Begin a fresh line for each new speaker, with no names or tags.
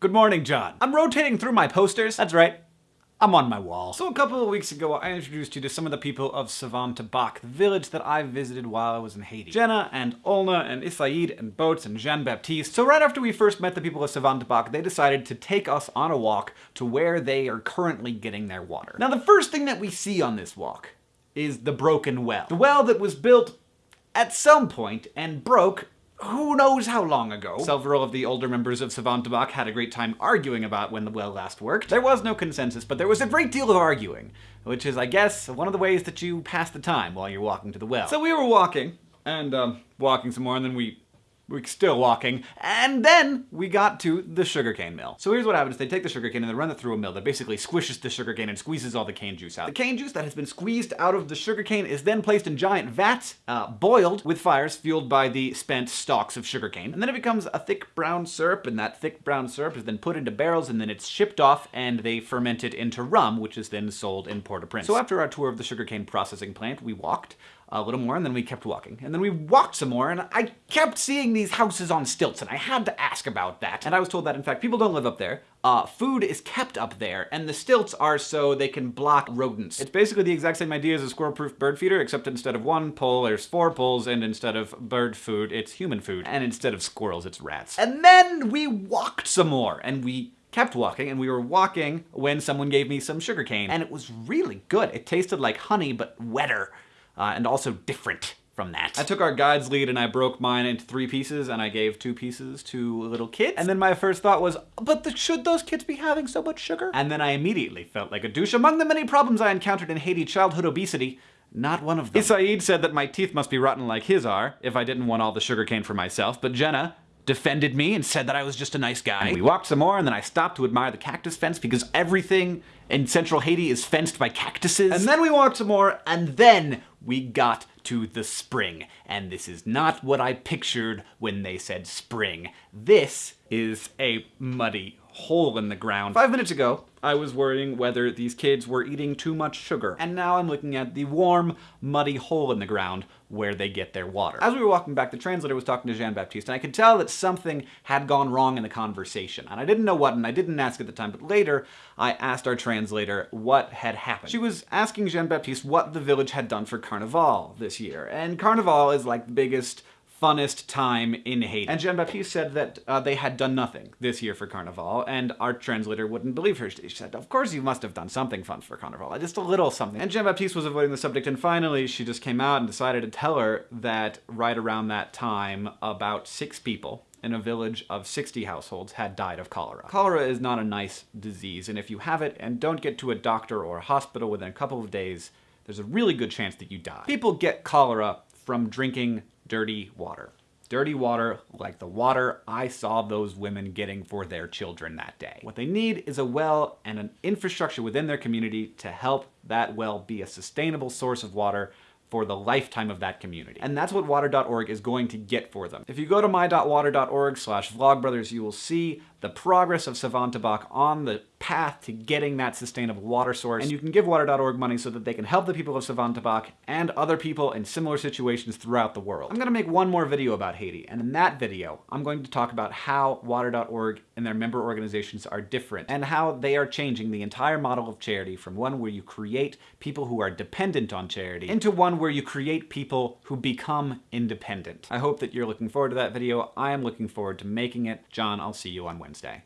Good morning, John. I'm rotating through my posters. That's right. I'm on my wall. So a couple of weeks ago, I introduced you to some of the people of Savantebak, the village that I visited while I was in Haiti. Jenna and Olna and Isaid and Boats and Jean-Baptiste. So right after we first met the people of Savantebak, they decided to take us on a walk to where they are currently getting their water. Now the first thing that we see on this walk is the broken well. The well that was built at some point and broke who knows how long ago. Several of the older members of Savantebak had a great time arguing about when the well last worked. There was no consensus, but there was a great deal of arguing, which is, I guess, one of the ways that you pass the time while you're walking to the well. So we were walking, and um, walking some more, and then we we're still walking, and then we got to the sugarcane mill. So here's what happens. They take the sugarcane and they run it through a mill that basically squishes the sugarcane and squeezes all the cane juice out. The cane juice that has been squeezed out of the sugarcane is then placed in giant vats, uh, boiled with fires fueled by the spent stalks of sugarcane. And then it becomes a thick brown syrup, and that thick brown syrup is then put into barrels, and then it's shipped off, and they ferment it into rum, which is then sold in Port-au-Prince. So after our tour of the sugarcane processing plant, we walked a little more, and then we kept walking. And then we walked some more, and I kept seeing these houses on stilts, and I had to ask about that. And I was told that, in fact, people don't live up there. Uh, food is kept up there, and the stilts are so they can block rodents. It's basically the exact same idea as a squirrel-proof bird feeder, except instead of one pole, there's four poles, and instead of bird food, it's human food. And instead of squirrels, it's rats. And then we walked some more, and we kept walking, and we were walking when someone gave me some sugarcane, and it was really good. It tasted like honey, but wetter uh, and also different from that. I took our guide's lead and I broke mine into three pieces and I gave two pieces to little kids. And then my first thought was, but the, should those kids be having so much sugar? And then I immediately felt like a douche. Among the many problems I encountered in Haiti, childhood obesity, not one of them. Isaid said that my teeth must be rotten like his are, if I didn't want all the sugar cane for myself, but Jenna, defended me and said that I was just a nice guy. And we walked some more and then I stopped to admire the cactus fence because everything in central Haiti is fenced by cactuses. And then we walked some more and then we got to the spring. And this is not what I pictured when they said spring. This is a muddy hole in the ground. Five minutes ago, I was worrying whether these kids were eating too much sugar. And now I'm looking at the warm, muddy hole in the ground where they get their water. As we were walking back, the translator was talking to Jean-Baptiste, and I could tell that something had gone wrong in the conversation. And I didn't know what, and I didn't ask at the time, but later I asked our translator what had happened. She was asking Jean-Baptiste what the village had done for Carnival this year. And Carnival is like the biggest funnest time in Haiti. And Jean-Baptiste said that uh, they had done nothing this year for Carnival, and our translator wouldn't believe her. She said, of course you must have done something fun for Carnival, just a little something. And Jean-Baptiste was avoiding the subject, and finally she just came out and decided to tell her that right around that time, about six people in a village of 60 households had died of cholera. Cholera is not a nice disease, and if you have it and don't get to a doctor or a hospital within a couple of days, there's a really good chance that you die. People get cholera from drinking dirty water. Dirty water like the water I saw those women getting for their children that day. What they need is a well and an infrastructure within their community to help that well be a sustainable source of water for the lifetime of that community. And that's what water.org is going to get for them. If you go to my.water.org slash vlogbrothers, you will see the progress of Savantebak on the path to getting that sustainable water source. And you can give water.org money so that they can help the people of Savantebak and other people in similar situations throughout the world. I'm gonna make one more video about Haiti, and in that video, I'm going to talk about how water.org and their member organizations are different and how they are changing the entire model of charity from one where you create people who are dependent on charity into one where you create people who become independent. I hope that you're looking forward to that video. I am looking forward to making it. John, I'll see you on Wednesday.